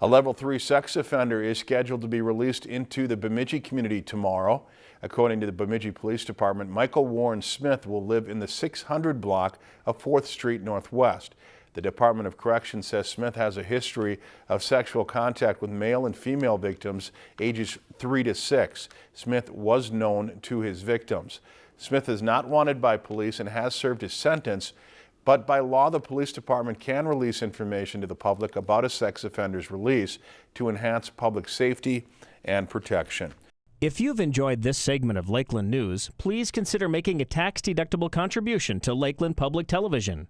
A level three sex offender is scheduled to be released into the Bemidji community tomorrow. According to the Bemidji Police Department, Michael Warren Smith will live in the 600 block of 4th Street Northwest. The Department of Corrections says Smith has a history of sexual contact with male and female victims ages 3 to 6. Smith was known to his victims. Smith is not wanted by police and has served his sentence. But by law, the police department can release information to the public about a sex offender's release to enhance public safety and protection. If you've enjoyed this segment of Lakeland News, please consider making a tax-deductible contribution to Lakeland Public Television.